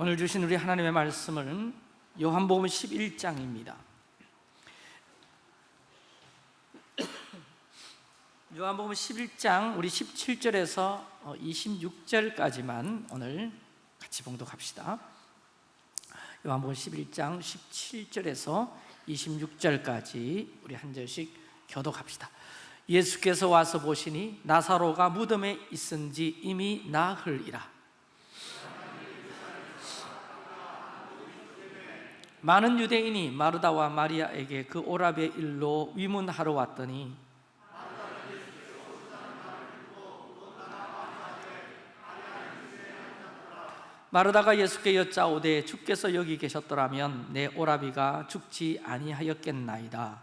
오늘 주신 우리 하나님의 말씀은 요한복음 11장입니다. 요한복음 11장 우리 17절에서 26절까지만 오늘 같이 봉독합시다. 요한복음 11장 17절에서 26절까지 우리 한 절씩 교독합시다. 예수께서 와서 보시니 나사로가 무덤에 있은지 이미 나흘이라 많은 유대인이 마르다와 마리아에게 그 오랍의 일로 위문하러 왔더니 마르다가 예수께 여짜오되 주께서 여기 계셨더라면 내 오라비가 죽지 아니하였겠나이다.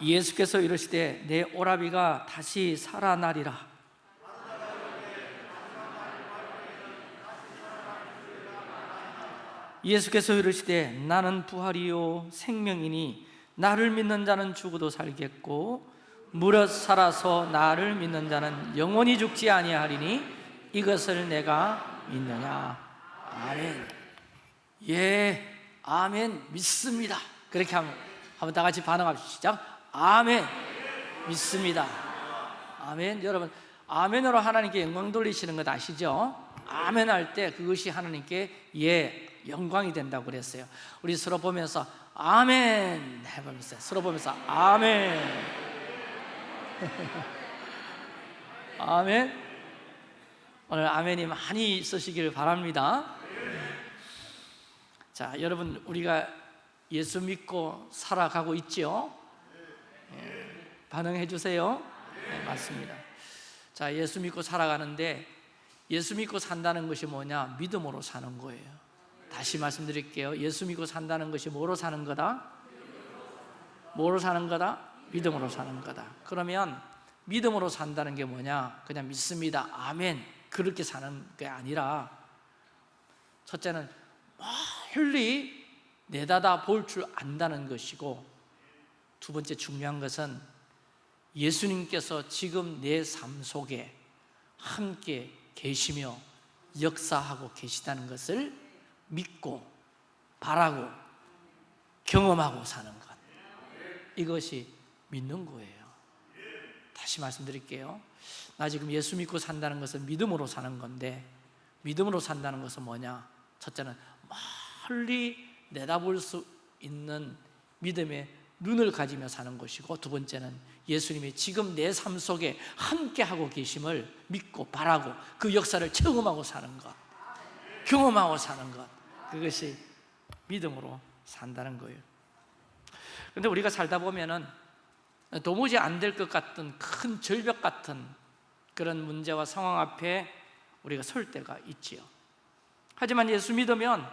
예수께서 이르시되 내 오라비가 다시 살아나리라 예수께서 이르시되 나는 부활이요 생명이니 나를 믿는 자는 죽어도 살겠고 무릇 살아서 나를 믿는 자는 영원히 죽지 아니하리니 이것을 내가 믿느냐. 아멘. 예 아멘. 믿습니다. 그렇게 하면 한번 다 같이 반응합시다. 아멘. 믿습니다. 아멘. 여러분 아멘으로 하나님께 영광 돌리시는 것 아시죠? 아멘 할 때 그것이 하나님께 예 영광이 된다고 그랬어요. 우리 서로 보면서 아멘 해보면서 서로 보면서 아멘. 아멘. 오늘 아멘이 많이 쓰시길 바랍니다. 자 여러분 우리가 예수 믿고 살아가고 있죠? 예, 반응해 주세요. 네, 맞습니다. 자 예수 믿고 살아가는데 예수 믿고 산다는 것이 뭐냐? 믿음으로 사는 거예요 다시 말씀드릴게요 예수 믿고 산다는 것이 뭐로 사는 거다? 뭐로 사는 거다? 믿음으로 사는 거다 그러면 믿음으로 산다는 게 뭐냐? 그냥 믿습니다 아멘 그렇게 사는 게 아니라 첫째는 멀리 내다다 볼 줄 안다는 것이고 두 번째 중요한 것은 예수님께서 지금 내 삶 속에 함께 계시며 역사하고 계시다는 것을 믿고 바라고 경험하고 사는 것. 이것이 믿는 거예요. 다시 말씀드릴게요. 나 지금 예수 믿고 산다는 것은 믿음으로 사는 건데 믿음으로 산다는 것은 뭐냐? 첫째는 멀리 내다볼 수 있는 믿음의 눈을 가지며 사는 것이고 두 번째는 예수님이 지금 내 삶 속에 함께하고 계심을 믿고 바라고 그 역사를 체험하고 사는 것 경험하고 사는 것. 그것이 믿음으로 산다는 거예요. 근데 우리가 살다 보면은 도무지 안 될 것 같은 큰 절벽 같은 그런 문제와 상황 앞에 우리가 설 때가 있지요. 하지만 예수 믿으면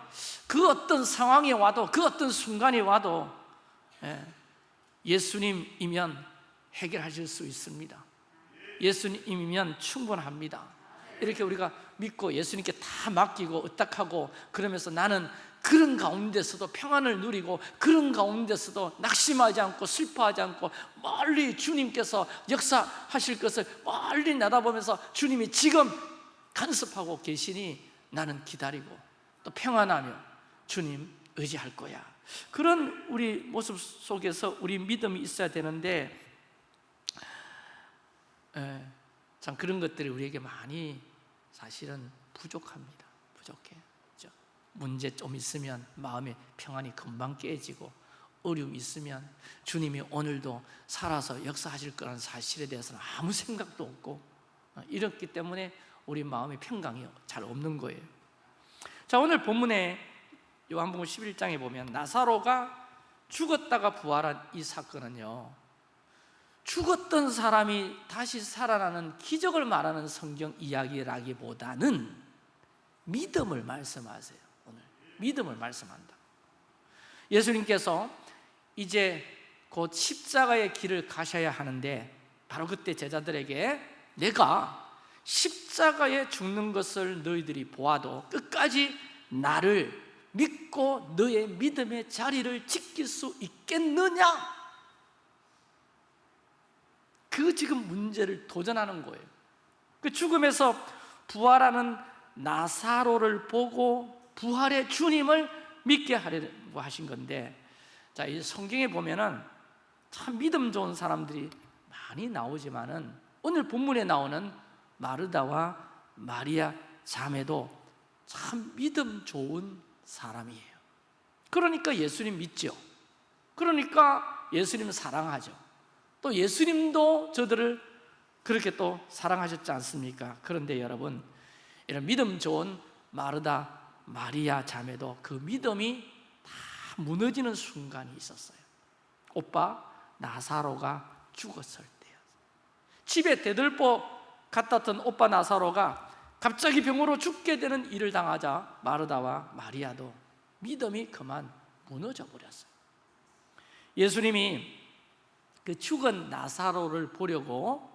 그 어떤 상황이 와도 그 어떤 순간이 와도 예, 예수님이면 해결하실 수 있습니다. 예수님이면 충분합니다. 이렇게 우리가 믿고 예수님께 다 맡기고 의탁하고 그러면서 나는 그런 가운데서도 평안을 누리고 그런 가운데서도 낙심하지 않고 슬퍼하지 않고 멀리 주님께서 역사하실 것을 멀리 내다보면서 주님이 지금 간섭하고 계시니 나는 기다리고 또 평안하며 주님 의지할 거야. 그런 우리 모습 속에서 우리 믿음이 있어야 되는데 에, 참 그런 것들이 우리에게 많이 사실은 부족합니다. 부족해? 문제 좀 있으면 마음의 평안이 금방 깨지고 어려움 있으면 주님이 오늘도 살아서 역사하실 거라는 사실에 대해서는 아무 생각도 없고 어, 이렇기 때문에 우리 마음의 평강이 잘 없는 거예요. 자 오늘 본문에 요한복음 11장에 보면 나사로가 죽었다가 부활한 이 사건은요 죽었던 사람이 다시 살아나는 기적을 말하는 성경 이야기라기보다는 믿음을 말씀하세요 오늘 믿음을 말씀한다 예수님께서 이제 곧 십자가의 길을 가셔야 하는데 바로 그때 제자들에게 내가 십자가에 죽는 것을 너희들이 보아도 끝까지 나를 믿고 너의 믿음의 자리를 지킬 수 있겠느냐? 그 지금 문제를 도전하는 거예요 그 죽음에서 부활하는 나사로를 보고 부활의 주님을 믿게 하려고 하신 건데 자, 이 성경에 보면은 참 믿음 좋은 사람들이 많이 나오지만은 오늘 본문에 나오는 마르다와 마리아 자매도 참 믿음 좋은 사람이에요. 그러니까 예수님 믿죠. 그러니까 예수님 사랑하죠. 또 예수님도 저들을 그렇게 또 사랑하셨지 않습니까? 그런데 여러분, 이런 믿음 좋은 마르다, 마리아 자매도 그 믿음이 다 무너지는 순간이 있었어요. 오빠 나사로가 죽었을 때요. 집에 대들보 같았던 오빠 나사로가 갑자기 병으로 죽게 되는 일을 당하자 마르다와 마리아도 믿음이 그만 무너져 버렸어요. 예수님이 그 죽은 나사로를 보려고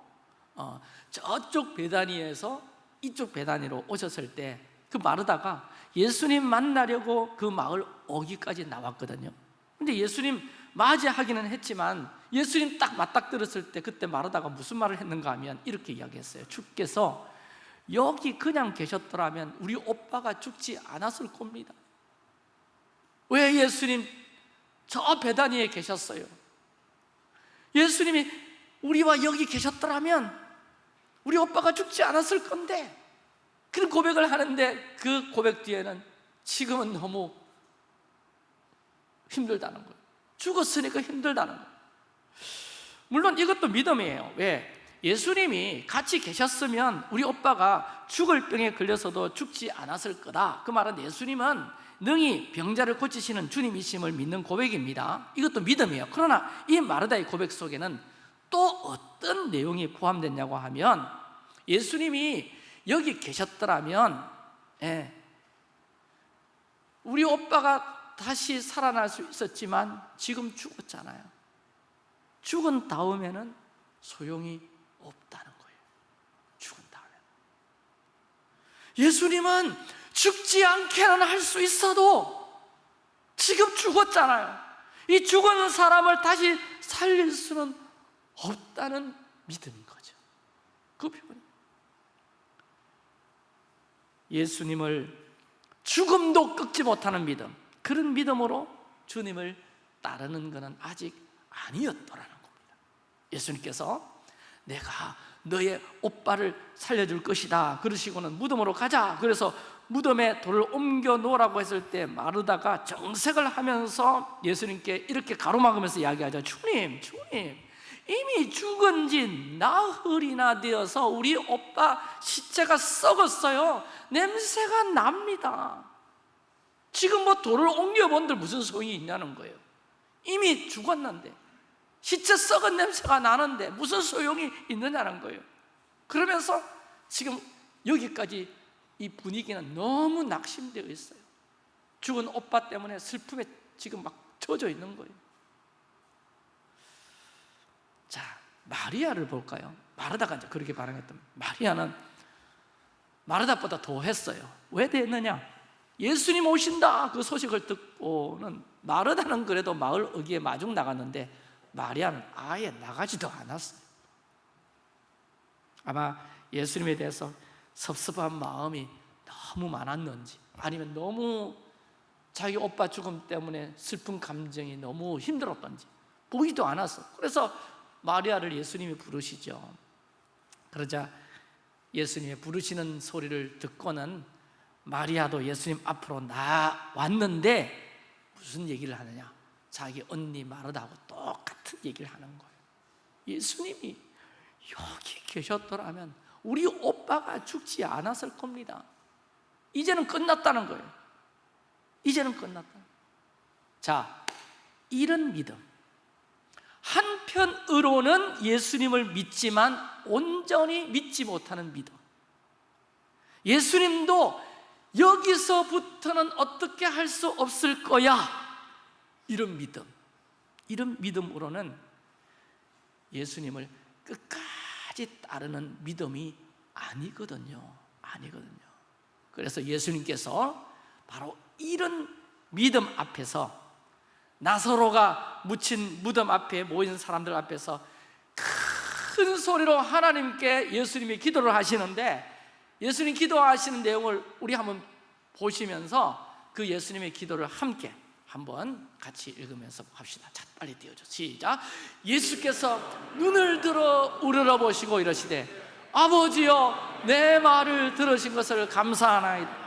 어, 저쪽 베다니에서 이쪽 베다니로 오셨을 때 그 마르다가 예수님 만나려고 그 마을 오기까지 나왔거든요. 근데 예수님 맞이하기는 했지만 예수님 딱 맞닥뜨렸을 때 그때 마르다가 무슨 말을 했는가 하면 이렇게 이야기했어요. 주께서 여기 그냥 계셨더라면 우리 오빠가 죽지 않았을 겁니다. 왜 예수님 저 베다니에 계셨어요? 예수님이 우리와 여기 계셨더라면 우리 오빠가 죽지 않았을 건데 그런 고백을 하는데 그 고백 뒤에는 지금은 너무 힘들다는 거예요. 죽었으니까 힘들다는 거예요. 물론 이것도 믿음이에요. 왜? 예수님이 같이 계셨으면 우리 오빠가 죽을 병에 걸려서도 죽지 않았을 거다. 그 말은 예수님은 능히 병자를 고치시는 주님이심을 믿는 고백입니다. 이것도 믿음이에요. 그러나 이 마르다의 고백 속에는 또 어떤 내용이 포함됐냐고 하면 예수님이 여기 계셨더라면 예, 우리 오빠가 다시 살아날 수 있었지만 지금 죽었잖아요. 죽은 다음에는 소용이 없다는 거예요. 죽은 다음에 예수님은 죽지 않게는 할 수 있어도 지금 죽었잖아요. 이 죽은 사람을 다시 살릴 수는 없다는 믿음인 거죠. 그 표현 예수님을 죽음도 꺾지 못하는 믿음. 그런 믿음으로 주님을 따르는 것은 아직 아니었더라는 겁니다. 예수님께서 내가 너의 오빠를 살려줄 것이다. 그러시고는 무덤으로 가자. 그래서 무덤에 돌을 옮겨 놓으라고 했을 때 마르다가 정색을 하면서 예수님께 이렇게 가로막으면서 이야기하죠. 주님 주님 이미 죽은 지 나흘이나 되어서 우리 오빠 시체가 썩었어요. 냄새가 납니다. 지금 뭐 돌을 옮겨본들 무슨 소용이 있냐는 거예요. 이미 죽었는데 시체 썩은 냄새가 나는데 무슨 소용이 있느냐는 거예요. 그러면서 지금 여기까지 이 분위기는 너무 낙심되어 있어요. 죽은 오빠 때문에 슬픔에 지금 막 젖어 있는 거예요. 자, 마리아를 볼까요? 마르다가 이제 그렇게 반응했던 마리아는 마르다보다 더 했어요. 왜 됐느냐? 예수님 오신다! 그 소식을 듣고는 마르다는 그래도 마을 어귀에 마중 나갔는데 마리아는 아예 나가지도 않았어요. 아마 예수님에 대해서 섭섭한 마음이 너무 많았는지 아니면 너무 자기 오빠 죽음 때문에 슬픈 감정이 너무 힘들었던지 보이도 않았어. 그래서 마리아를 예수님이 부르시죠. 그러자 예수님의 부르시는 소리를 듣고는 마리아도 예수님 앞으로 나왔는데 무슨 얘기를 하느냐? 자기 언니 마르다하고 똑같은 얘기를 하는 거예요. 예수님이 여기 계셨더라면 우리 오빠가 죽지 않았을 겁니다. 이제는 끝났다는 거예요. 이제는 끝났다. 자, 이런 믿음. 한편으로는 예수님을 믿지만 온전히 믿지 못하는 믿음. 예수님도 여기서부터는 어떻게 할 수 없을 거야? 이런 믿음. 이런 믿음으로는 예수님을 끝까지 따르는 믿음이 아니거든요. 아니거든요. 그래서 예수님께서 바로 이런 믿음 앞에서 나사로가 묻힌 무덤 앞에 모인 사람들 앞에서 큰 소리로 하나님께 예수님이 기도를 하시는데 예수님 기도하시는 내용을 우리 한번 보시면서 그 예수님의 기도를 함께 한번 같이 읽으면서 합시다. 자 빨리 띄워줘. 시작. 예수께서 눈을 들어 우러러 보시고 이러시되 아버지여 내 말을 들으신 것을 감사하나이다.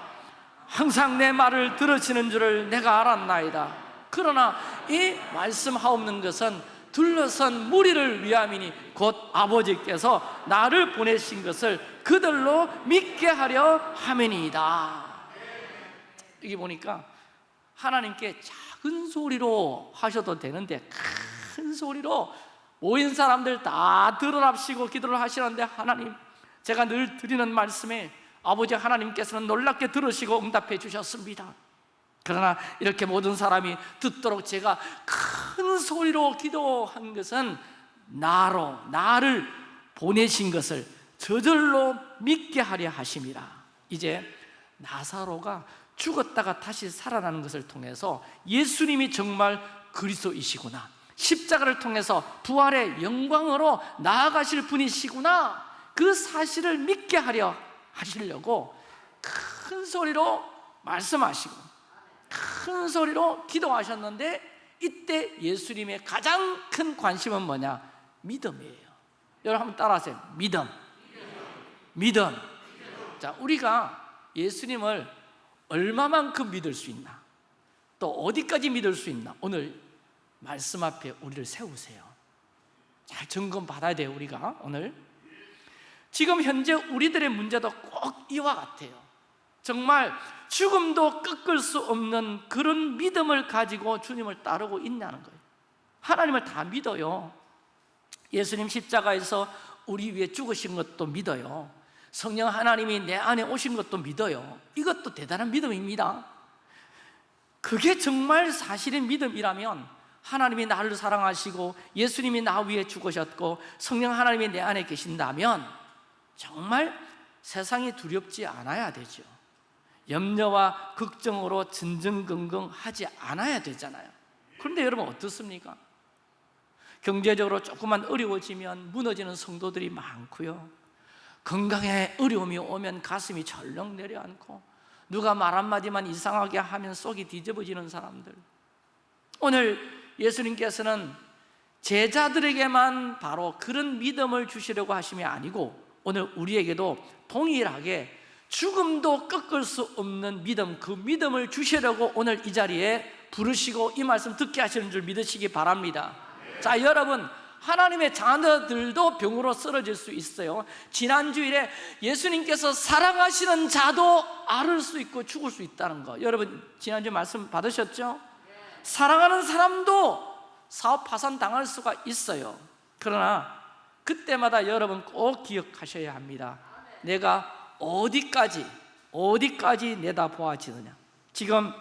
항상 내 말을 들으시는 줄을 내가 알았나이다. 그러나 이 말씀하옵는 것은 둘러선 무리를 위함이니 곧 아버지께서 나를 보내신 것을 그들로 믿게 하려 함이니이다. 여기 보니까 하나님께 작은 소리로 하셔도 되는데 큰 소리로 모인 사람들 다 들어랍시고 기도를 하시는데 하나님 제가 늘 드리는 말씀에 아버지 하나님께서는 놀랍게 들으시고 응답해 주셨습니다. 그러나 이렇게 모든 사람이 듣도록 제가 큰 소리로 기도한 것은 나로 나를 보내신 것을 저절로 믿게 하려 하심이라 이제 나사로가 죽었다가 다시 살아나는 것을 통해서 예수님이 정말 그리스도이시구나. 십자가를 통해서 부활의 영광으로 나아가실 분이시구나. 그 사실을 믿게 하려 하시려고 큰 소리로 말씀하시고 큰 소리로 기도하셨는데 이때 예수님의 가장 큰 관심은 뭐냐? 믿음이에요. 여러분 한번 따라하세요. 믿음. 믿음. 자 우리가 예수님을 얼마만큼 믿을 수 있나? 또 어디까지 믿을 수 있나? 오늘 말씀 앞에 우리를 세우세요. 잘 점검 받아야 돼요 우리가. 오늘. 지금 현재 우리들의 문제도 꼭 이와 같아요. 정말 죽음도 꺾을 수 없는 그런 믿음을 가지고 주님을 따르고 있냐는 거예요. 하나님을 다 믿어요. 예수님 십자가에서 우리 위해 죽으신 것도 믿어요 성령 하나님이 내 안에 오신 것도 믿어요. 이것도 대단한 믿음입니다. 그게 정말 사실의 믿음이라면 하나님이 나를 사랑하시고 예수님이 나 위해 죽으셨고 성령 하나님이 내 안에 계신다면 정말 세상이 두렵지 않아야 되죠. 염려와 걱정으로 전전긍긍 하지 않아야 되잖아요. 그런데 여러분 어떻습니까? 경제적으로 조금만 어려워지면 무너지는 성도들이 많고요 건강에 어려움이 오면 가슴이 절렁 내려앉고 누가 말 한마디만 이상하게 하면 속이 뒤집어지는 사람들. 오늘 예수님께서는 제자들에게만 바로 그런 믿음을 주시려고 하심이 아니고 오늘 우리에게도 동일하게 죽음도 꺾을 수 없는 믿음 그 믿음을 주시려고 오늘 이 자리에 부르시고 이 말씀 듣게 하시는 줄 믿으시기 바랍니다. 자 여러분 하나님의 자녀들도 병으로 쓰러질 수 있어요. 지난주일에 예수님께서 사랑하시는 자도 앓을 수 있고 죽을 수 있다는 거. 여러분 지난주 말씀 받으셨죠? 사랑하는 사람도 사업 파산 당할 수가 있어요. 그러나 그때마다 여러분 꼭 기억하셔야 합니다. 내가 어디까지 어디까지 내다보아지느냐. 지금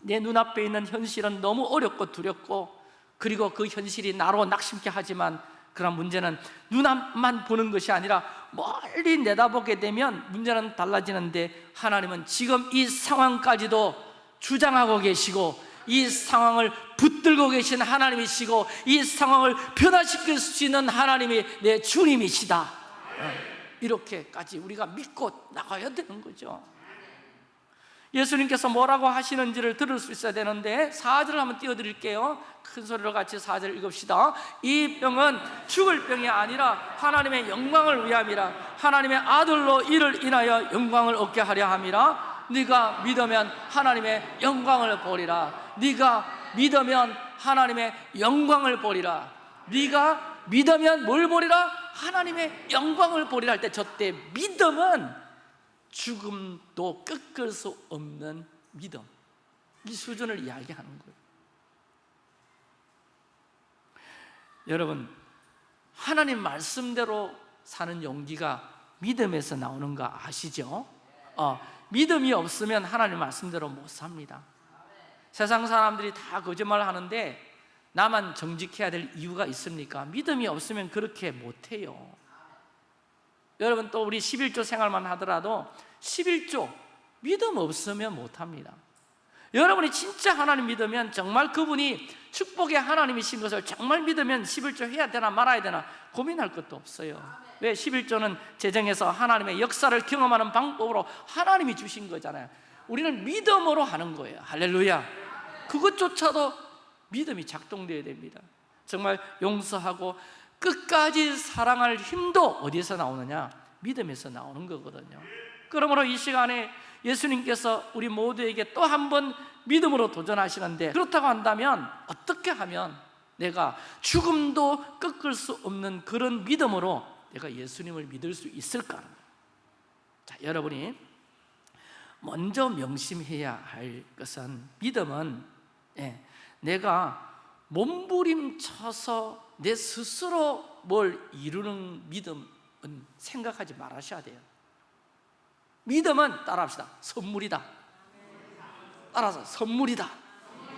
내 눈앞에 있는 현실은 너무 어렵고 두렵고 그리고 그 현실이 나로 낙심케 하지만 그런 문제는 눈앞만 보는 것이 아니라 멀리 내다보게 되면 문제는 달라지는데 하나님은 지금 이 상황까지도 주장하고 계시고 이 상황을 붙들고 계신 하나님이시고 이 상황을 변화시킬 수 있는 하나님이 내 주님이시다. 어, 이렇게까지 우리가 믿고 나가야 되는 거죠 예수님께서 뭐라고 하시는지를 들을 수 있어야 되는데 4절을 한번 띄워드릴게요. 큰 소리로 같이 4절 읽읍시다. 이 병은 죽을 병이 아니라 하나님의 영광을 위함이라. 하나님의 아들로 이를 인하여 영광을 얻게 하려 함이라. 네가 믿으면 하나님의 영광을 보리라. 네가 믿으면 하나님의 영광을 보리라. 네가 믿으면 뭘 보리라? 하나님의 영광을 보리라 할 때 저 때 믿음은 죽음도 꺾을 수 없는 믿음 이 수준을 이야기하는 거예요 여러분 하나님 말씀대로 사는 용기가 믿음에서 나오는 거 아시죠? 어, 믿음이 없으면 하나님 말씀대로 못 삽니다 세상 사람들이 다 거짓말 하는데 나만 정직해야 될 이유가 있습니까? 믿음이 없으면 그렇게 못해요 여러분 또 우리 11조 생활만 하더라도 11조 믿음 없으면 못합니다. 여러분이 진짜 하나님 믿으면 정말 그분이 축복의 하나님이신 것을 정말 믿으면 11조 해야 되나 말아야 되나 고민할 것도 없어요. 왜 11조는 재정에서 하나님의 역사를 경험하는 방법으로 하나님이 주신 거잖아요. 우리는 믿음으로 하는 거예요. 할렐루야. 그것조차도 믿음이 작동되어야 됩니다. 정말 용서하고 끝까지 사랑할 힘도 어디에서 나오느냐? 믿음에서 나오는 거거든요 그러므로 이 시간에 예수님께서 우리 모두에게 또 한 번 믿음으로 도전하시는데 그렇다고 한다면 어떻게 하면 내가 죽음도 꺾을 수 없는 그런 믿음으로 내가 예수님을 믿을 수 있을까? 자, 여러분이 먼저 명심해야 할 것은 믿음은 예, 내가 몸부림쳐서 내 스스로 뭘 이루는 믿음은 생각하지 말으셔야 돼요. 믿음은 따라합시다. 선물이다. 따라서 선물이다.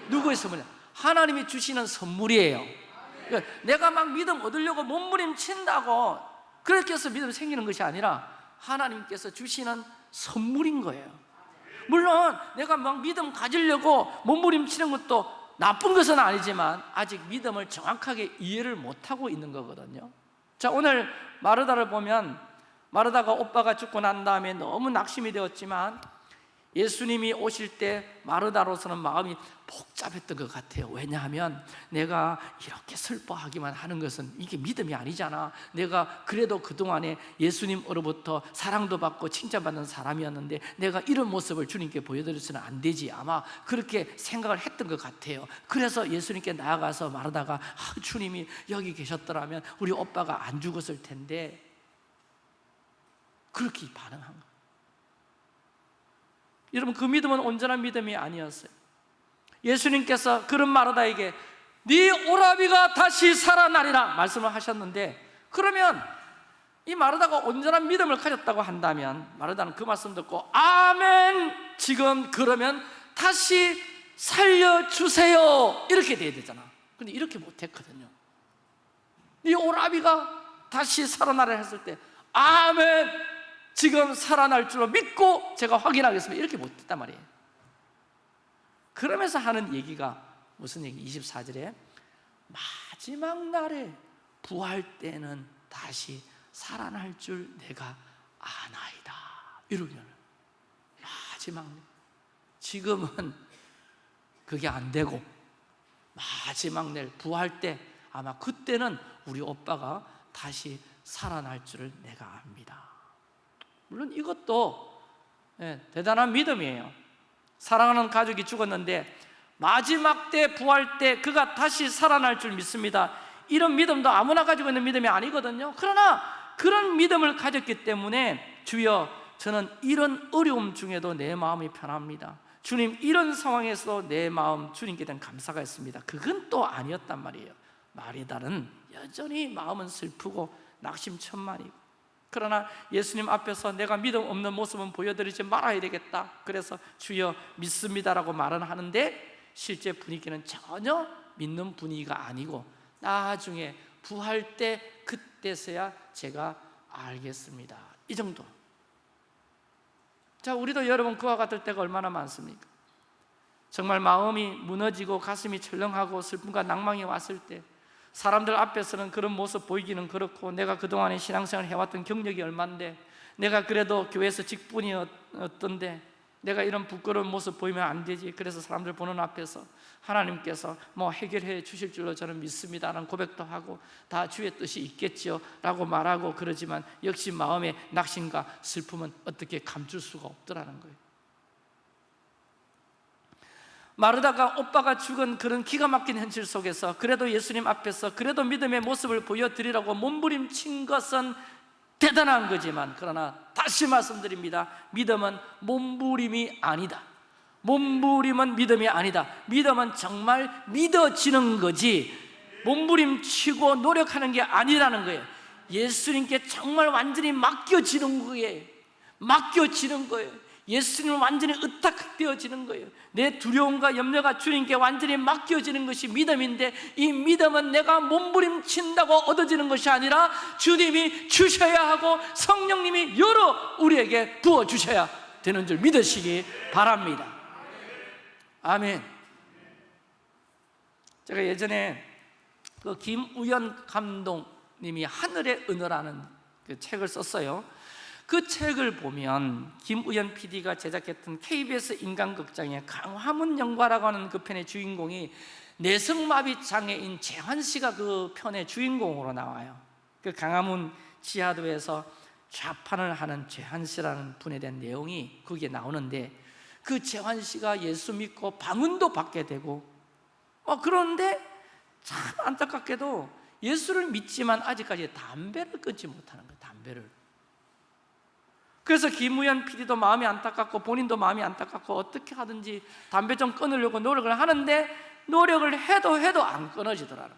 누구의 선물이야? 하나님이 주시는 선물이에요. 그러니까 내가 막 믿음 얻으려고 몸부림친다고 그렇게 해서 믿음 생기는 것이 아니라 하나님께서 주시는 선물인 거예요. 물론 내가 막 믿음 가지려고 몸부림치는 것도 나쁜 것은 아니지만 아직 믿음을 정확하게 이해를 못하고 있는 거거든요. 자 오늘 마르다를 보면 마르다가 오빠가 죽고 난 다음에 너무 낙심이 되었지만 예수님이 오실 때 마르다로서는 마음이 복잡했던 것 같아요. 왜냐하면 내가 이렇게 슬퍼하기만 하는 것은 이게 믿음이 아니잖아. 내가 그래도 그동안에 예수님으로부터 사랑도 받고 칭찬받는 사람이었는데 내가 이런 모습을 주님께 보여드려서는 안 되지. 아마 그렇게 생각을 했던 것 같아요. 그래서 예수님께 나아가서 마르다가 아, 주님이 여기 계셨더라면 우리 오빠가 안 죽었을 텐데. 그렇게 반응한 거예요 여러분 그 믿음은 온전한 믿음이 아니었어요. 예수님께서 그런 마르다에게 네 오라비가 다시 살아나리라 말씀을 하셨는데 그러면 이 마르다가 온전한 믿음을 가졌다고 한다면 마르다는 그 말씀 듣고 아멘! 지금 그러면 다시 살려주세요. 이렇게 돼야 되잖아. 근데 이렇게 못했거든요 네 오라비가 다시 살아나라 했을 때 아멘 지금 살아날 줄로 믿고 제가 확인하겠습니다. 이렇게 못했단 말이에요. 그러면서 하는 얘기가 무슨 얘기? 24절에 마지막 날에 부활 때는 다시 살아날 줄 내가 아나이다. 이러면 마지막 날. 지금은 그게 안 되고 마지막 날 부활 때 아마 그때는 우리 오빠가 다시 살아날 줄을 내가 압니다 물론 이것도 예, 대단한 믿음이에요. 사랑하는 가족이 죽었는데 마지막 때 부활 때 그가 다시 살아날 줄 믿습니다. 이런 믿음도 아무나 가지고 있는 믿음이 아니거든요. 그러나 그런 믿음을 가졌기 때문에 주여 저는 이런 어려움 중에도 내 마음이 편합니다. 주님 이런 상황에서 내 마음 주님께 대한 감사가 있습니다. 그건 또 아니었단 말이에요. 마리다는 여전히 마음은 슬프고 낙심천만이고 그러나 예수님 앞에서 내가 믿음 없는 모습은 보여드리지 말아야 되겠다. 그래서 주여 믿습니다라고 말은 하는데 실제 분위기는 전혀 믿는 분위기가 아니고 나중에 부활 때 그때서야 제가 알겠습니다. 이 정도. 자 우리도 여러분 그와 같을 때가 얼마나 많습니까? 정말 마음이 무너지고 가슴이 철렁하고 슬픔과 낭망이 왔을 때 사람들 앞에서는 그런 모습 보이기는 그렇고 내가 그동안에 신앙생활 해왔던 경력이 얼만데 내가 그래도 교회에서 직분이었던데 내가 이런 부끄러운 모습 보이면 안 되지. 그래서 사람들 보는 앞에서 하나님께서 뭐 해결해 주실 줄로 저는 믿습니다 라는 고백도 하고 다 주의 뜻이 있겠죠 라고 말하고 그러지만 역시 마음의 낙심과 슬픔은 어떻게 감출 수가 없더라는 거예요 마르다가 오빠가 죽은 그런 기가 막힌 현실 속에서 그래도 예수님 앞에서 그래도 믿음의 모습을 보여드리라고 몸부림친 것은 대단한 거지만 그러나 다시 말씀드립니다. 믿음은 몸부림이 아니다. 몸부림은 믿음이 아니다. 믿음은 정말 믿어지는 거지. 몸부림치고 노력하는 게 아니라는 거예요. 예수님께 정말 완전히 맡겨지는 거예요. 맡겨지는 거예요 예수님은 완전히 의탁되어지는 거예요 내 두려움과 염려가 주님께 완전히 맡겨지는 것이 믿음인데 이 믿음은 내가 몸부림친다고 얻어지는 것이 아니라 주님이 주셔야 하고 성령님이 열어 우리에게 부어주셔야 되는 줄 믿으시기 바랍니다 아멘. 제가 예전에 그 김우연 감독님이 하늘의 은어라는 그 책을 썼어요. 그 책을 보면 김우연 PD가 제작했던 KBS 인간극장의 강화문 영과라고 하는 그 편의 주인공이 내성마비 장애인 재환 씨가 그 편의 주인공으로 나와요. 그 강화문 지하도에서 좌판을 하는 재환 씨라는 분에 대한 내용이 거기에 나오는데 그 재환 씨가 예수 믿고 방언도 받게 되고 어, 그런데 참 안타깝게도 예수를 믿지만 아직까지 담배를 끊지 못하는 거예요 담배를 그래서 김우현 PD도 마음이 안타깝고 본인도 마음이 안타깝고 어떻게 하든지 담배 좀 끊으려고 노력을 하는데 노력을 해도 해도 안 끊어지더라는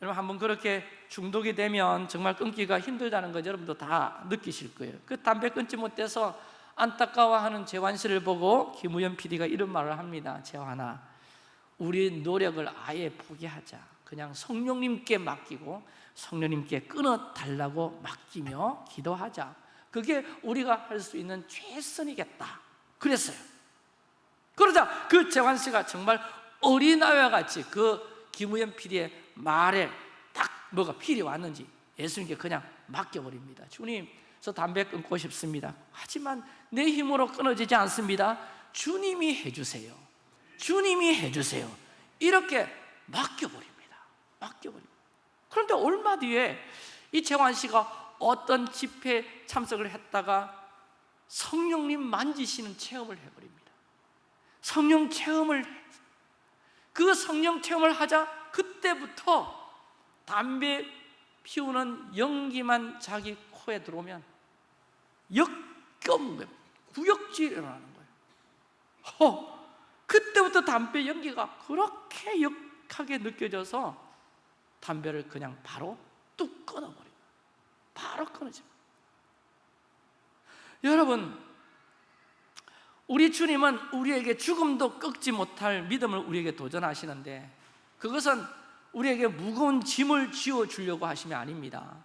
여러분 한번 그렇게 중독이 되면 정말 끊기가 힘들다는 거 여러분도 다 느끼실 거예요. 그 담배 끊지 못해서 안타까워하는 재환 씨를 보고 김우현 PD가 이런 말을 합니다. 재환아 우리 노력을 아예 포기하자. 그냥 성령님께 맡기고 성령님께 끊어달라고 맡기며 기도하자 그게 우리가 할 수 있는 최선이겠다. 그랬어요. 그러자 그 재환 씨가 정말 어린아이와 같이 그 김우현 PD의 말에 딱 뭐가 필이 왔는지 예수님께 그냥 맡겨버립니다. 주님 저 담배 끊고 싶습니다. 하지만 내 힘으로 끊어지지 않습니다. 주님이 해주세요. 주님이 해주세요. 이렇게 맡겨버립니다. 맡겨버립니다. 그런데 얼마 뒤에 이 재환 씨가 어떤 집회에 참석을 했다가 성령님 만지시는 체험을 해버립니다. 성령 체험을 그 성령 체험을 하자 그때부터 담배 피우는 연기만 자기 코에 들어오면 역겨운 구역질이 일어나는 거예요. 어, 그때부터 담배 연기가 그렇게 역하게 느껴져서 담배를 그냥 바로 뚝 끊어버려요 바로 끊어집니다. 여러분 우리 주님은 우리에게 죽음도 꺾지 못할 믿음을 우리에게 도전하시는데 그것은 우리에게 무거운 짐을 지어주려고 하심이 아닙니다.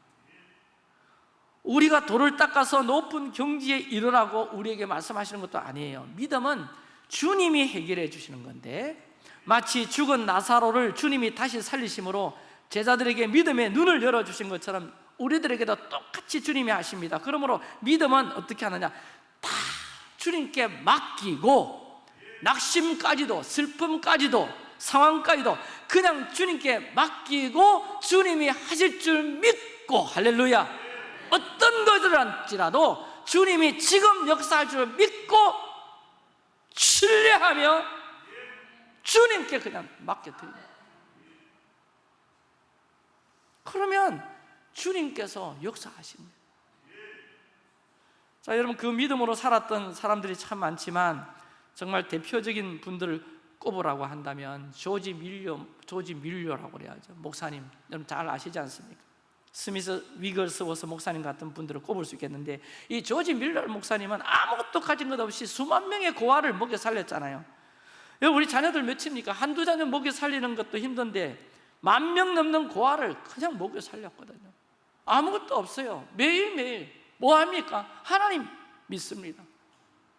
우리가 돌을 닦아서 높은 경지에 이르라고 우리에게 말씀하시는 것도 아니에요. 믿음은 주님이 해결해 주시는 건데 마치 죽은 나사로를 주님이 다시 살리심으로 제자들에게 믿음의 눈을 열어주신 것처럼 우리들에게도 똑같이 주님이 하십니다. 그러므로 믿음은 어떻게 하느냐? 다 주님께 맡기고 낙심까지도 슬픔까지도 상황까지도 그냥 주님께 맡기고 주님이 하실 줄 믿고 할렐루야. 어떤 것을할지라도 주님이 지금 역사할 줄 믿고 신뢰하며 주님께 그냥 맡겨드립니다. 그러면 주님께서 역사하십니다 자 여러분 그 믿음으로 살았던 사람들이 참 많지만 정말 대표적인 분들을 꼽으라고 한다면 조지 밀려 조지 밀려라고 그래야죠 목사님 여러분 잘 아시지 않습니까? 스미스 위글스워스 목사님 같은 분들을 꼽을 수 있겠는데 이 조지 밀러 목사님은 아무것도 가진 것 없이 수만 명의 고아를 먹여 살렸잖아요 우리 자녀들 몇입니까? 한두 자녀 먹여 살리는 것도 힘든데 만 명 넘는 고아를 그냥 먹여 살렸거든요 아무것도 없어요. 매일매일 뭐 합니까? 하나님 믿습니다.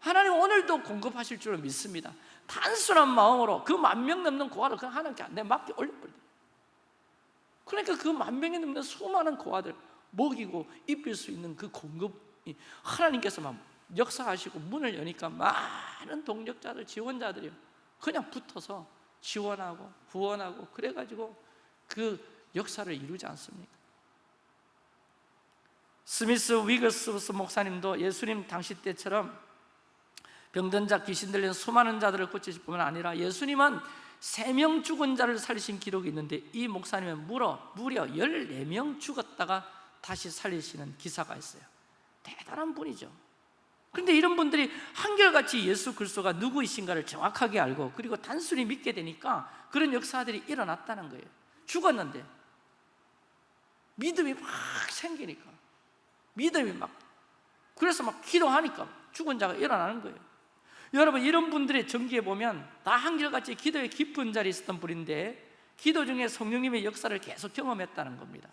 하나님 오늘도 공급하실 줄을 믿습니다. 단순한 마음으로 그 만 명 넘는 고아를 그냥 하나님께 내 맡겨 올려버려요. 그러니까 그 만 명이 넘는 수많은 고아들 먹이고 입힐 수 있는 그 공급이 하나님께서만 역사하시고 문을 여니까 많은 동력자들, 지원자들이 그냥 붙어서 지원하고 후원하고 그래가지고 그 역사를 이루지 않습니까? 스미스 위거스 목사님도 예수님 당시 때처럼 병든 자, 귀신 들린 수많은 자들을 고치실 뿐만 아니라 예수님은 세 명 죽은 자를 살리신 기록이 있는데 이 목사님은 무려, 무려 14명 죽었다가 다시 살리시는 기사가 있어요. 대단한 분이죠. 그런데 이런 분들이 한결같이 예수 그리스도가 누구이신가를 정확하게 알고 그리고 단순히 믿게 되니까 그런 역사들이 일어났다는 거예요. 죽었는데 믿음이 막 생기니까 믿음이 막 그래서 막 기도하니까 죽은 자가 일어나는 거예요. 여러분 이런 분들의 전기에 보면 다 한결같이 기도에 깊은 자리에 있었던 분인데 기도 중에 성령님의 역사를 계속 경험했다는 겁니다.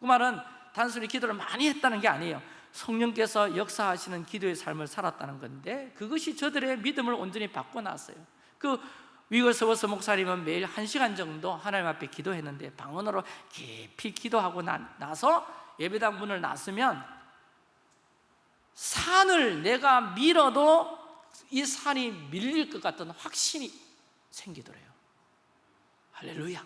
그 말은 단순히 기도를 많이 했다는 게 아니에요. 성령께서 역사하시는 기도의 삶을 살았다는 건데 그것이 저들의 믿음을 온전히 바꿔놨어요. 그 위거서버스 목사님은 매일 한 시간 정도 하나님 앞에 기도했는데 방언으로 깊이 기도하고 나, 나서 예배당 문을 나서면 산을 내가 밀어도 이 산이 밀릴 것 같은 확신이 생기더래요. 할렐루야.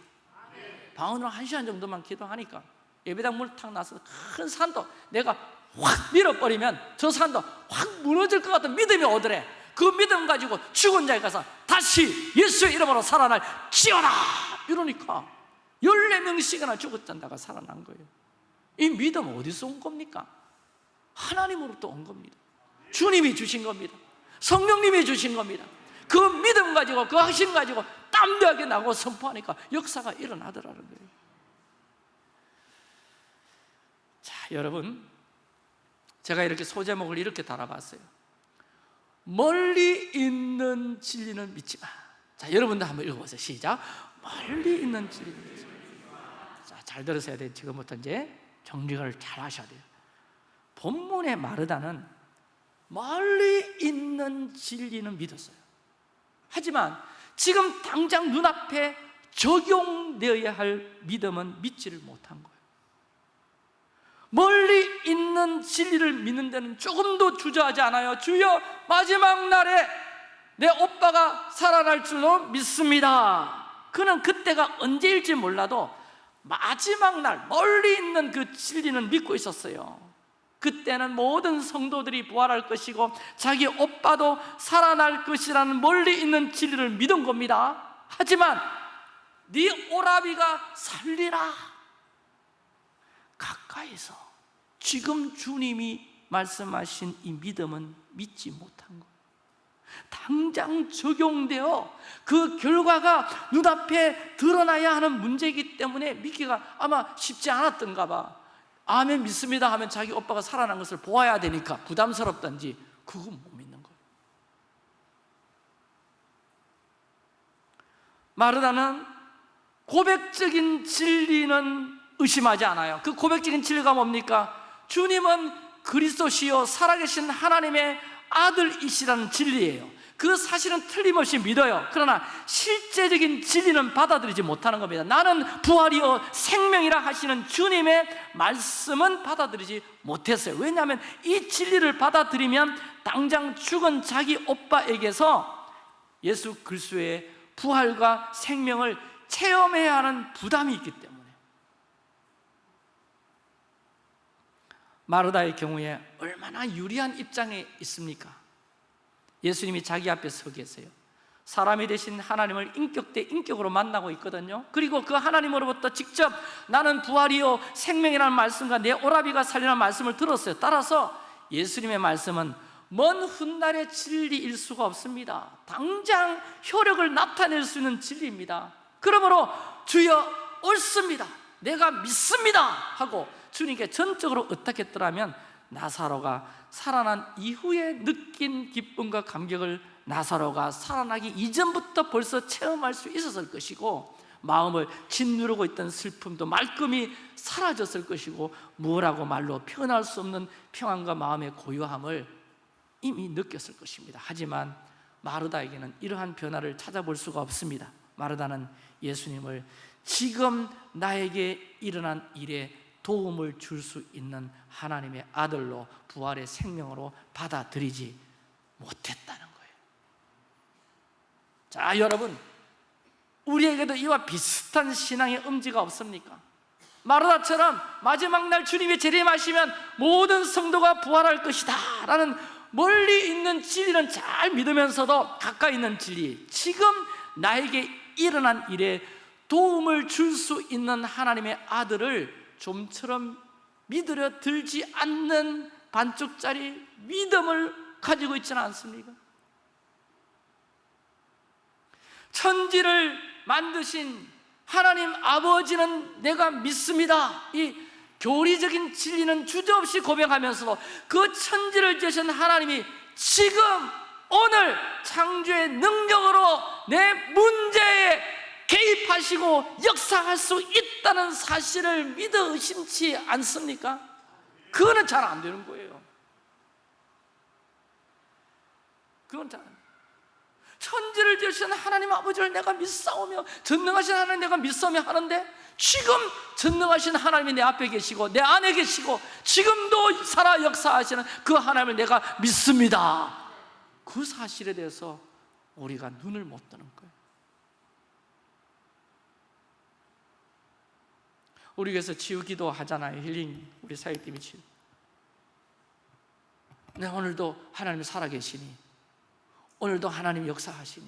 방언으로 한 시간 정도만 기도하니까 예배당 탁 나서 큰 산도 내가 확 밀어버리면 저 산도 확 무너질 것 같은 믿음이 오더래. 그 믿음 가지고 죽은 자에 가서 다시 예수의 이름으로 살아날 지어라! 이러니까 14명씩이나 죽었던다가 살아난 거예요. 이 믿음 어디서 온 겁니까? 하나님으로부터 온 겁니다 주님이 주신 겁니다 성령님이 주신 겁니다 그 믿음 가지고 그 확신 가지고 땀나게 나고 선포하니까 역사가 일어나더라는 거예요 자 여러분 제가 이렇게 소제목을 이렇게 달아봤어요 멀리 있는 진리는 믿지 마. 자, 여러분들 한번 읽어보세요. 시작. 멀리 있는 진리는 믿지 마. 자, 잘 들으셔야 돼요. 지금부터 이제 정리를 잘 하셔야 돼요. 본문의 마르다는 멀리 있는 진리는 믿었어요. 하지만 지금 당장 눈앞에 적용되어야 할 믿음은 믿지를 못한 거예요. 멀리 있는 진리를 믿는 데는 조금도 주저하지 않아요 주여 마지막 날에 내 오빠가 살아날 줄로 믿습니다 그는 그때가 언제일지 몰라도 마지막 날 멀리 있는 그 진리는 믿고 있었어요 그때는 모든 성도들이 부활할 것이고 자기 오빠도 살아날 것이라는 멀리 있는 진리를 믿은 겁니다. 하지만 네 오라비가 살리라. 가까이서 지금 주님이 말씀하신 이 믿음은 믿지 못한 거예요 당장 적용되어 그 결과가 눈앞에 드러나야 하는 문제이기 때문에 믿기가 아마 쉽지 않았던가 봐 아멘 믿습니다 하면 자기 오빠가 살아난 것을 보아야 되니까 부담스럽던지 그건 못 믿는 거예요. 마르다는 고백적인 진리는 의심하지 않아요. 그 고백적인 진리가 뭡니까? 주님은 그리스도시요 살아계신 하나님의 아들이시라는 진리예요 그 사실은 틀림없이 믿어요. 그러나 실제적인 진리는 받아들이지 못하는 겁니다. 나는 부활이요 생명이라 하시는 주님의 말씀은 받아들이지 못했어요. 왜냐하면 이 진리를 받아들이면 당장 죽은 자기 오빠에게서 예수 그리스도의 부활과 생명을 체험해야 하는 부담이 있기 때문에. 마르다의 경우에 얼마나 유리한 입장에 있습니까? 예수님이 자기 앞에 서 계세요. 사람이 되신 하나님을 인격 대 인격으로 만나고 있거든요. 그리고 그 하나님으로부터 직접 나는 부활이요 생명이라는 말씀과 내 오라비가 살리라는 말씀을 들었어요. 따라서 예수님의 말씀은 먼 훗날의 진리일 수가 없습니다. 당장 효력을 나타낼 수 있는 진리입니다. 그러므로 주여 옳습니다. 내가 믿습니다. 하고 주님께 전적으로 어떻겠더라면 나사로가 살아난 이후에 느낀 기쁨과 감격을 나사로가 살아나기 이전부터 벌써 체험할 수 있었을 것이고 마음을 짓누르고 있던 슬픔도 말끔히 사라졌을 것이고 무엇라고 말로 표현할 수 없는 평안과 마음의 고요함을 이미 느꼈을 것입니다. 하지만 마르다에게는 이러한 변화를 찾아볼 수가 없습니다. 마르다는 예수님을 지금 나에게 일어난 일에 도움을 줄 수 있는 하나님의 아들로 부활의 생명으로 받아들이지 못했다는 거예요 자 여러분 우리에게도 이와 비슷한 신앙의 음지가 없습니까? 마르다처럼 마지막 날 주님이 재림하시면 모든 성도가 부활할 것이다 라는 멀리 있는 진리는 잘 믿으면서도 가까이 있는 진리 지금 나에게 일어난 일에 도움을 줄 수 있는 하나님의 아들을 좀처럼 믿으려 들지 않는 반쪽짜리 믿음을 가지고 있지는 않습니까? 천지를 만드신 하나님 아버지는 내가 믿습니다 이 교리적인 진리는 주저없이 고백하면서도 그 천지를 지으신 하나님이 지금 오늘 창조의 능력으로 내 문제에 개입하시고 역사할 수 있다는 사실을 믿어 의심치 않습니까? 그거는 잘 안 되는 거예요. 그건 잘 천지를 지으신 하나님 아버지를 내가 믿사오며 전능하신 하나님 내가 믿사오며 하는데 지금 전능하신 하나님이 내 앞에 계시고 내 안에 계시고 지금도 살아 역사하시는 그 하나님을 내가 믿습니다. 그 사실에 대해서 우리가 눈을 못 뜨는 거예요 우리 교회에서 치유기도 하잖아요. 힐링 우리 사역팀이 치유 네, 오늘도 하나님이 살아계시니 오늘도 하나님 역사하시니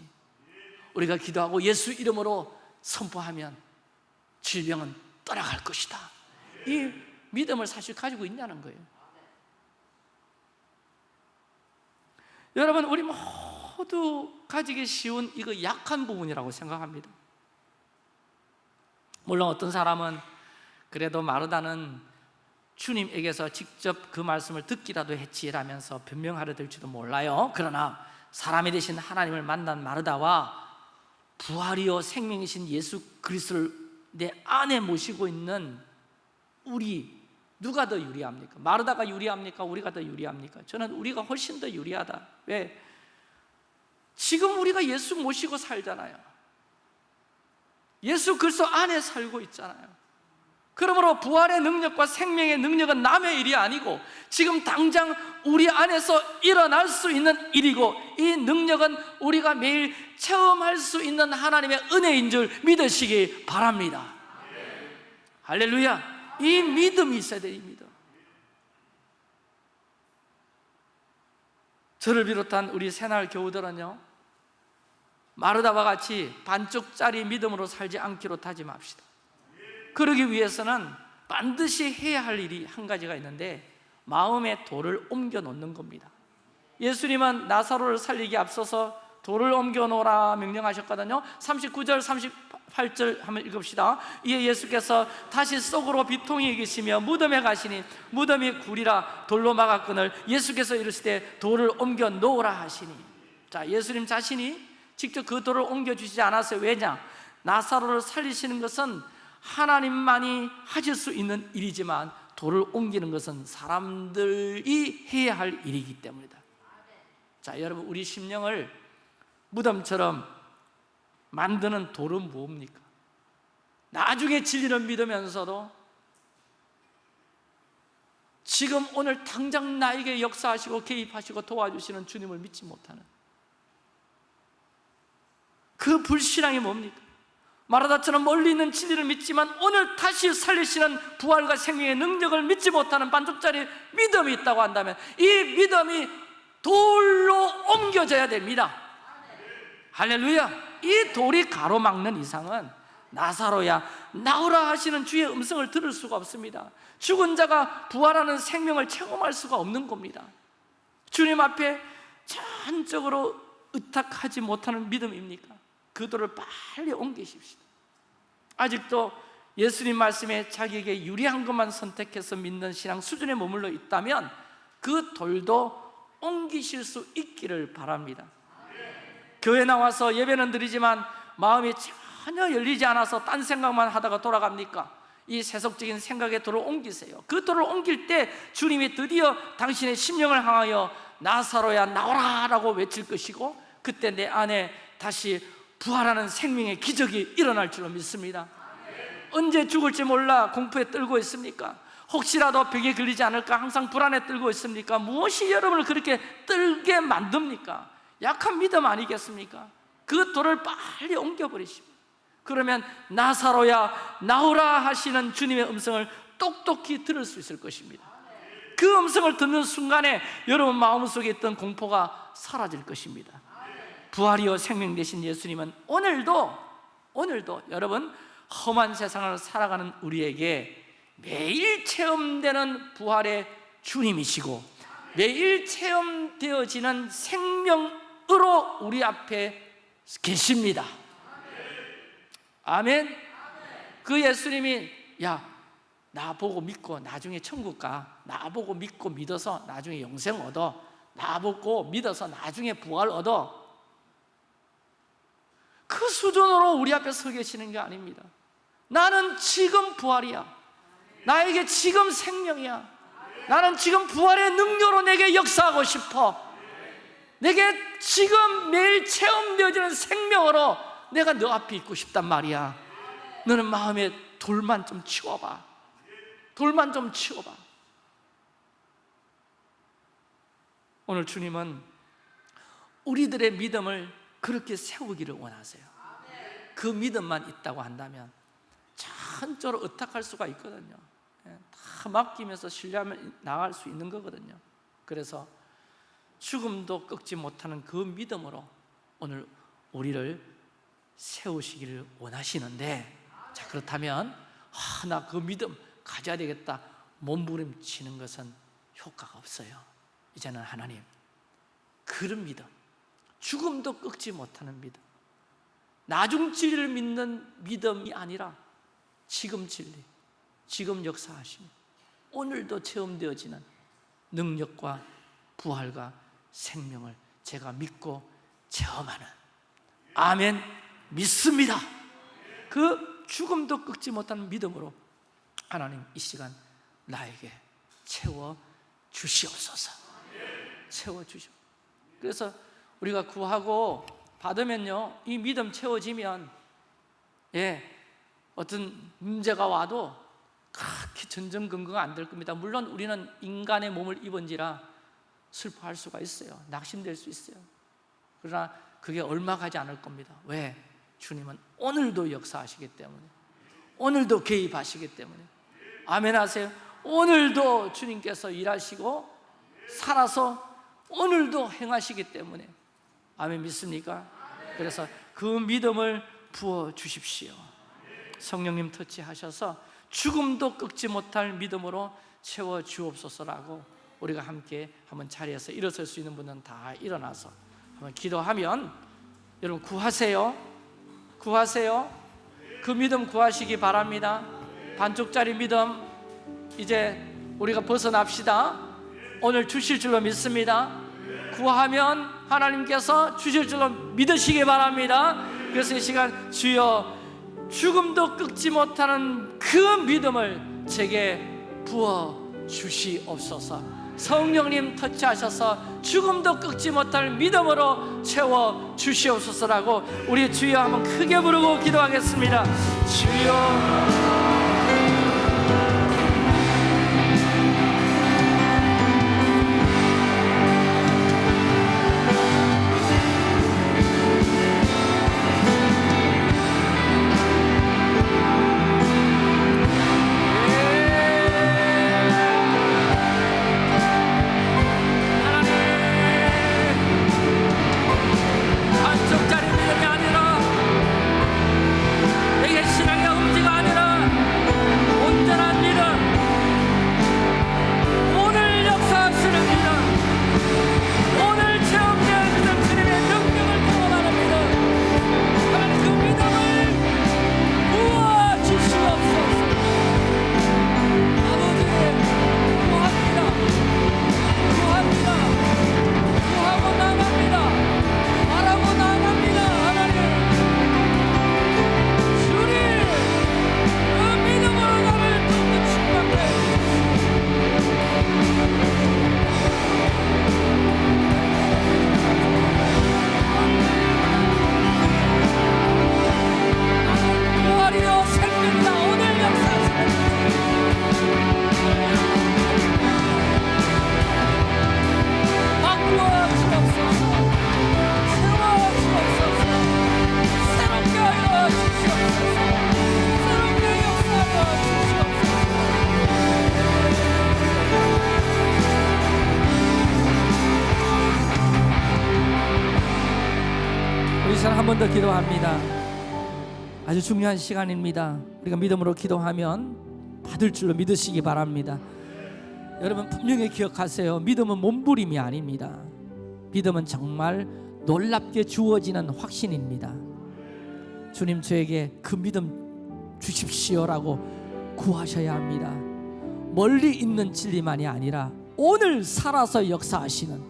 우리가 기도하고 예수 이름으로 선포하면 질병은 떠나갈 것이다. 이 믿음을 사실 가지고 있냐는 거예요. 여러분 우리 모두 가지기 쉬운 이거 약한 부분이라고 생각합니다. 물론 어떤 사람은 그래도 마르다는 주님에게서 직접 그 말씀을 듣기라도 했지라면서 변명하려 될지도 몰라요 그러나 사람이 되신 하나님을 만난 마르다와 부활이요 생명이신 예수 그리스도를 내 안에 모시고 있는 우리 누가 더 유리합니까? 마르다가 유리합니까? 우리가 더 유리합니까? 저는 우리가 훨씬 더 유리하다 왜? 지금 우리가 예수 모시고 살잖아요 예수 그리스도 안에 살고 있잖아요 그러므로 부활의 능력과 생명의 능력은 남의 일이 아니고 지금 당장 우리 안에서 일어날 수 있는 일이고 이 능력은 우리가 매일 체험할 수 있는 하나님의 은혜인 줄 믿으시기 바랍니다. 할렐루야. 이 믿음이 있어야 돼이 믿음 저를 비롯한 우리 새날 교우들은요 마르다와 같이 반쪽짜리 믿음으로 살지 않기로 다짐합시다 그러기 위해서는 반드시 해야 할 일이 한 가지가 있는데 마음의 돌을 옮겨 놓는 겁니다. 예수님은 나사로를 살리기 앞서서 돌을 옮겨 놓으라 명령하셨거든요. 39절 38절 한번 읽읍시다. 이에 예수께서 다시 속으로 비통이 계시며 무덤에 가시니 무덤이 굴이라 돌로 막았거늘 예수께서 이르시되 돌을 옮겨 놓으라 하시니. 자 예수님 자신이 직접 그 돌을 옮겨 주시지 않았어요 왜냐? 나사로를 살리시는 것은 하나님만이 하실 수 있는 일이지만 돌을 옮기는 것은 사람들이 해야 할 일이기 때문이다 자 여러분 우리 심령을 무덤처럼 만드는 돌은 뭡니까? 나중에 진리를 믿으면서도 지금 오늘 당장 나에게 역사하시고 개입하시고 도와주시는 주님을 믿지 못하는 그 불신앙이 뭡니까? 마라다처럼 멀리 있는 진리를 믿지만 오늘 다시 살리시는 부활과 생명의 능력을 믿지 못하는 반쪽짜리 믿음이 있다고 한다면 이 믿음이 돌로 옮겨져야 됩니다. 할렐루야. 이 돌이 가로막는 이상은 나사로야 나오라 하시는 주의 음성을 들을 수가 없습니다. 죽은 자가 부활하는 생명을 체험할 수가 없는 겁니다. 주님 앞에 전적으로 의탁하지 못하는 믿음입니까? 그 돌을 빨리 옮기십시다 아직도 예수님 말씀에 자기에게 유리한 것만 선택해서 믿는 신앙 수준에 머물러 있다면 그 돌도 옮기실 수 있기를 바랍니다. 교회 나와서 예배는 드리지만 마음이 전혀 열리지 않아서 딴 생각만 하다가 돌아갑니까? 이 세속적인 생각의 돌을 옮기세요. 그 돌을 옮길 때 주님이 드디어 당신의 심령을 향하여 나사로야 나오라 라고 외칠 것이고 그때 내 안에 다시 부활하는 생명의 기적이 일어날 줄로 믿습니다 언제 죽을지 몰라 공포에 떨고 있습니까? 혹시라도 벽에 걸리지 않을까 항상 불안에 떨고 있습니까? 무엇이 여러분을 그렇게 떨게 만듭니까? 약한 믿음 아니겠습니까? 그 돌을 빨리 옮겨버리십니다 그러면 나사로야 나오라 하시는 주님의 음성을 똑똑히 들을 수 있을 것입니다 그 음성을 듣는 순간에 여러분 마음속에 있던 공포가 사라질 것입니다 부활이요 생명 되신 예수님은 오늘도 오늘도 여러분 험한 세상을 살아가는 우리에게 매일 체험되는 부활의 주님이시고 매일 체험되어지는 생명으로 우리 앞에 계십니다. 아멘. 그 예수님이 야 나보고 믿고 나중에 천국 가 나보고 믿고 믿어서 나중에 영생 얻어 나보고 믿어서 나중에 부활 얻어 그 수준으로 우리 앞에 서 계시는 게 아닙니다. 나는 지금 부활이야. 나에게 지금 생명이야. 나는 지금 부활의 능력으로 내게 역사하고 싶어. 내게 지금 매일 체험되어지는 생명으로 내가 너 앞에 있고 싶단 말이야. 너는 마음에 돌만 좀 치워봐. 돌만 좀 치워봐. 오늘 주님은 우리들의 믿음을 그렇게 세우기를 원하세요. 그 믿음만 있다고 한다면 천적으로 의탁할 수가 있거든요. 예, 다 맡기면서 신뢰하면 나갈 수 있는 거거든요. 그래서 죽음도 꺾지 못하는 그 믿음으로 오늘 우리를 세우시기를 원하시는데 자 그렇다면 아, 나그 믿음 가져야 되겠다 몸부림치는 것은 효과가 없어요. 이제는 하나님 그런 믿음 죽음도 꺾지 못하는 믿음. 나중 진리를 믿는 믿음이 아니라 지금 진리 지금 역사하심 오늘도 체험되어지는 능력과 부활과 생명을 제가 믿고 체험하는. 아멘. 믿습니다. 그 죽음도 꺾지 못하는 믿음으로 하나님 이 시간 나에게 채워 주시옵소서. 채워 주시옵 그래서 우리가 구하고 받으면요 이 믿음 채워지면 예 어떤 문제가 와도 그렇게 전전긍긍 안 될 겁니다. 물론 우리는 인간의 몸을 입은지라 슬퍼할 수가 있어요. 낙심될 수 있어요. 그러나 그게 얼마 가지 않을 겁니다. 왜? 주님은 오늘도 역사하시기 때문에 오늘도 개입하시기 때문에. 아멘 하세요? 오늘도 주님께서 일하시고 살아서 오늘도 행하시기 때문에 아멘 믿습니까? 그래서 그 믿음을 부어 주십시오. 성령님 터치하셔서 죽음도 꺾지 못할 믿음으로 채워 주옵소서라고 우리가 함께 한번 자리에서 일어설 수 있는 분은 다 일어나서 한번 기도하면 여러분 구하세요. 구하세요. 그 믿음 구하시기 바랍니다. 반쪽짜리 믿음 이제 우리가 벗어납시다. 오늘 주실 줄로 믿습니다. 구하면 하나님께서 주실 줄로 믿으시기 바랍니다. 그래서 이 시간 주여 죽음도 꺾지 못하는 그 믿음을 제게 부어 주시옵소서. 성령님 터치하셔서 죽음도 꺾지 못할 믿음으로 채워 주시옵소서라고 우리 주여 한번 크게 부르고 기도하겠습니다. 주여 중요한 시간입니다. 우리가 믿음으로 기도하면 받을 줄로 믿으시기 바랍니다. 여러분 분명히 기억하세요. 믿음은 몸부림이 아닙니다. 믿음은 정말 놀랍게 주어지는 확신입니다. 주님 저에게 그 믿음 주십시오라고 구하셔야 합니다. 멀리 있는 진리만이 아니라 오늘 살아서 역사하시는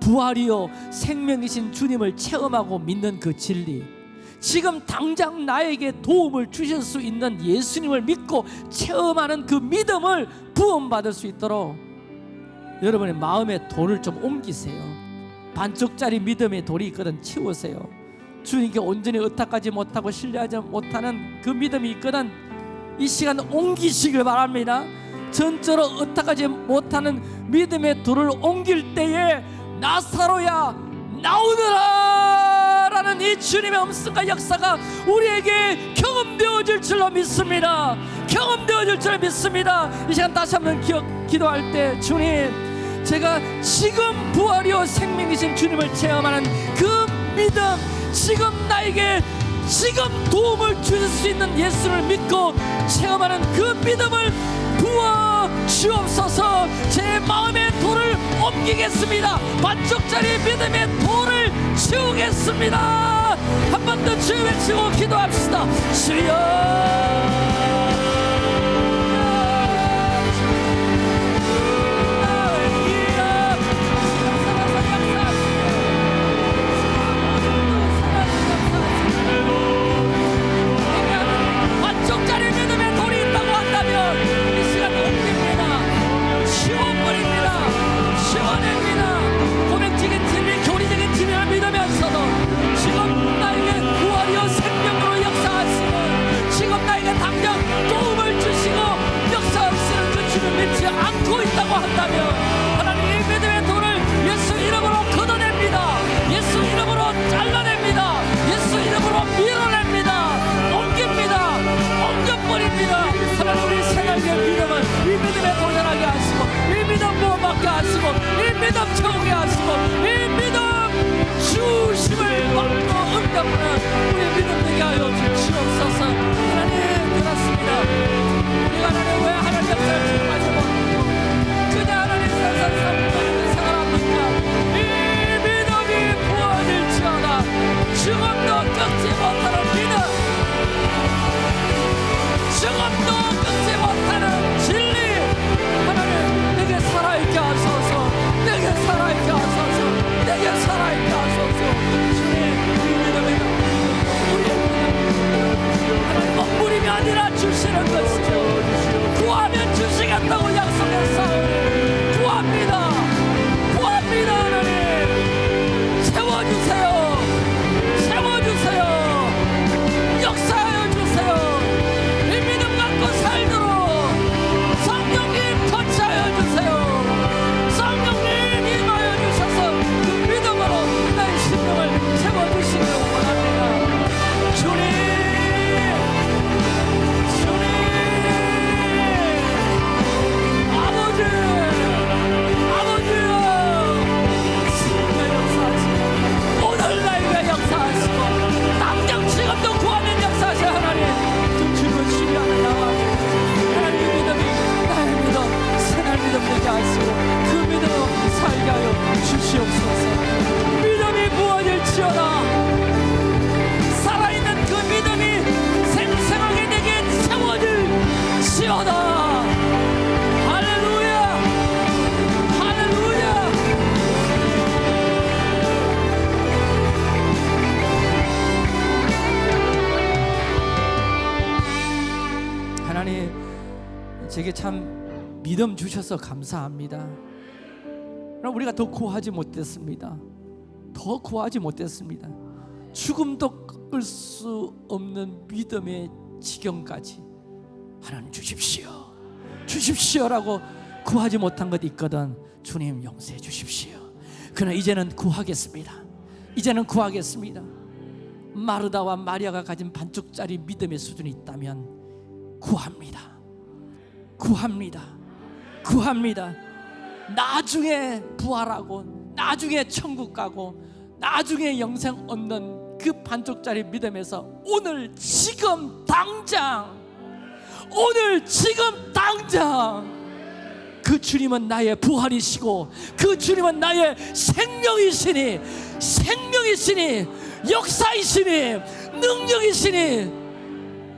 부활이요 생명이신 주님을 체험하고 믿는 그 진리 지금 당장 나에게 도움을 주실 수 있는 예수님을 믿고 체험하는 그 믿음을 부험받을 수 있도록 여러분의 마음의 돌을 좀 옮기세요. 반쪽짜리 믿음의 돌이 있거든 치우세요. 주님께 온전히 의탁하지 못하고 신뢰하지 못하는 그 믿음이 있거든 이 시간 옮기시길 바랍니다. 전적으로 의탁하지 못하는 믿음의 돌을 옮길 때에 나사로야 나오너라 라는 이 주님의 음성과 역사가 우리에게 경험되어질 줄로 믿습니다. 경험되어질 줄로 믿습니다. 이 시간 다시 한번 기억, 기도할 때 주님 제가 지금 부활이요 생명이신 주님을 체험하는 그 믿음 지금 나에게 지금 도움을 주실 수 있는 예수를 믿고 체험하는 그 믿음을 부어 주옵소서. 제 마음의 돌을 옮기겠습니다. 반쪽짜리 믿음의 돌을 치우겠습니다. 한 번 더 주여 외치고 기도합시다. 반쪽 주시는 것이죠. 구하면 주시겠다고 약속했사 제게 참 믿음 주셔서 감사합니다. 그러나 우리가 더 구하지 못했습니다. 더 구하지 못했습니다. 죽음도 꺾을 수 없는 믿음의 지경까지 하나님 주십시오. 주십시오라고 구하지 못한 것 있거든 주님 용서해 주십시오. 그러나 이제는 구하겠습니다. 이제는 구하겠습니다. 마르다와 마리아가 가진 반쪽짜리 믿음의 수준이 있다면 구합니다. 구합니다. 구합니다. 나중에 부활하고 나중에 천국 가고 나중에 영생 얻는 그 반쪽짜리 믿음에서 오늘 지금 당장 오늘 지금 당장 그 주님은 나의 부활이시고 그 주님은 나의 생명이시니 생명이시니 역사이시니 능력이시니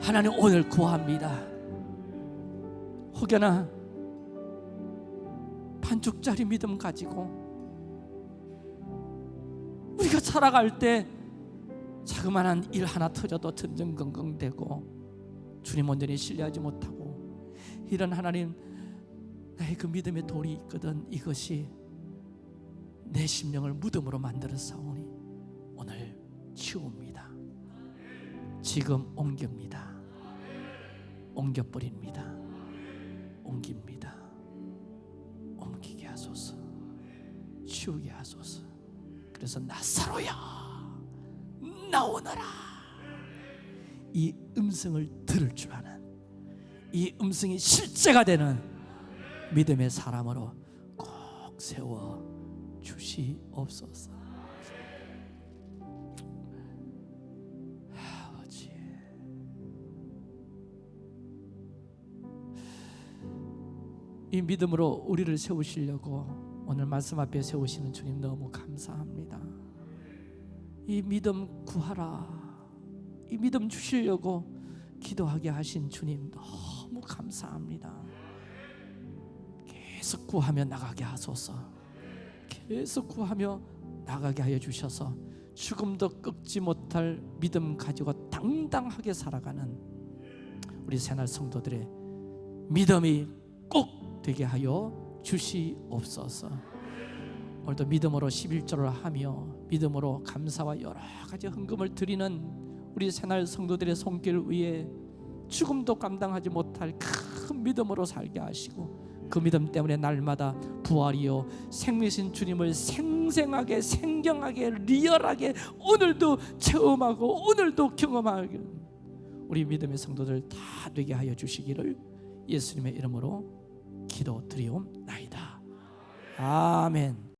하나님 오늘 구합니다 혹여나 반쪽짜리 믿음 가지고 우리가 살아갈 때 자그마한 일 하나 터져도 든든건건대고 주님 온전히 신뢰하지 못하고 이런 하나님 나의 그 믿음의 돌이 있거든 이것이 내 심령을 무덤으로 만들어 싸우니 오늘 치웁니다. 지금 옮깁니다. 옮겨버립니다. 옮깁니다. 옮기게 하소서. 치우게 하소서. 그래서 나사로야 나오너라. 이 음성을 들을 줄 아는 이 음성이 실제가 되는 믿음의 사람으로 꼭 세워 주시옵소서. 이 믿음으로 우리를 세우시려고 오늘 말씀 앞에 세우시는 주님 너무 감사합니다. 이 믿음 구하라. 이 믿음 주시려고 기도하게 하신 주님 너무 감사합니다. 계속 구하며 나가게 하소서. 계속 구하며 나가게 하여 주셔서 죽음도 꺾지 못할 믿음 가지고 당당하게 살아가는 우리 새날 성도들의 믿음이 꼭 되게 하여 주시옵소서. 오늘도 믿음으로 11절을 하며 믿음으로 감사와 여러 가지 헌금을 드리는 우리 새날 성도들의 손길 위에 죽음도 감당하지 못할 큰 믿음으로 살게 하시고 그 믿음 때문에 날마다 부활이요 생미신 주님을 생생하게 생경하게 리얼하게 오늘도 체험하고 오늘도 경험하게 우리 믿음의 성도들 다 되게 하여 주시기를 예수님의 이름으로 기도 드리옵나이다. 아멘.